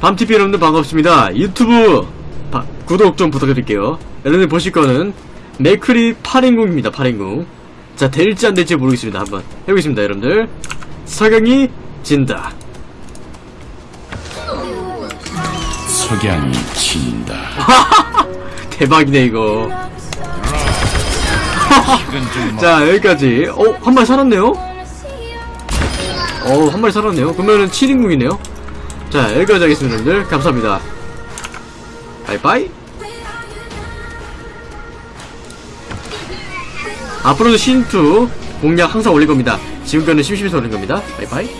밤TV 여러분들 반갑습니다. 유튜브 바- 구독 좀 부탁드릴게요. 여러분들 보실 거는 맥크리 8인궁입니다. 8인궁. 자, 될지 안 될지 모르겠습니다. 한번 해보겠습니다, 여러분들. 석양이 진다. 석양이 진다. 대박이네, 이거. 자, 여기까지. 어, 한 마리 살았네요? 어, 한 마리 살았네요. 그러면은 7인궁이네요. 자, 여기까지 하겠습니다, 여러분들. 감사합니다. 바이바이. 앞으로도 신2 공략 항상 올릴 겁니다. 지금까지는 심심해서 올린 겁니다. 바이바이.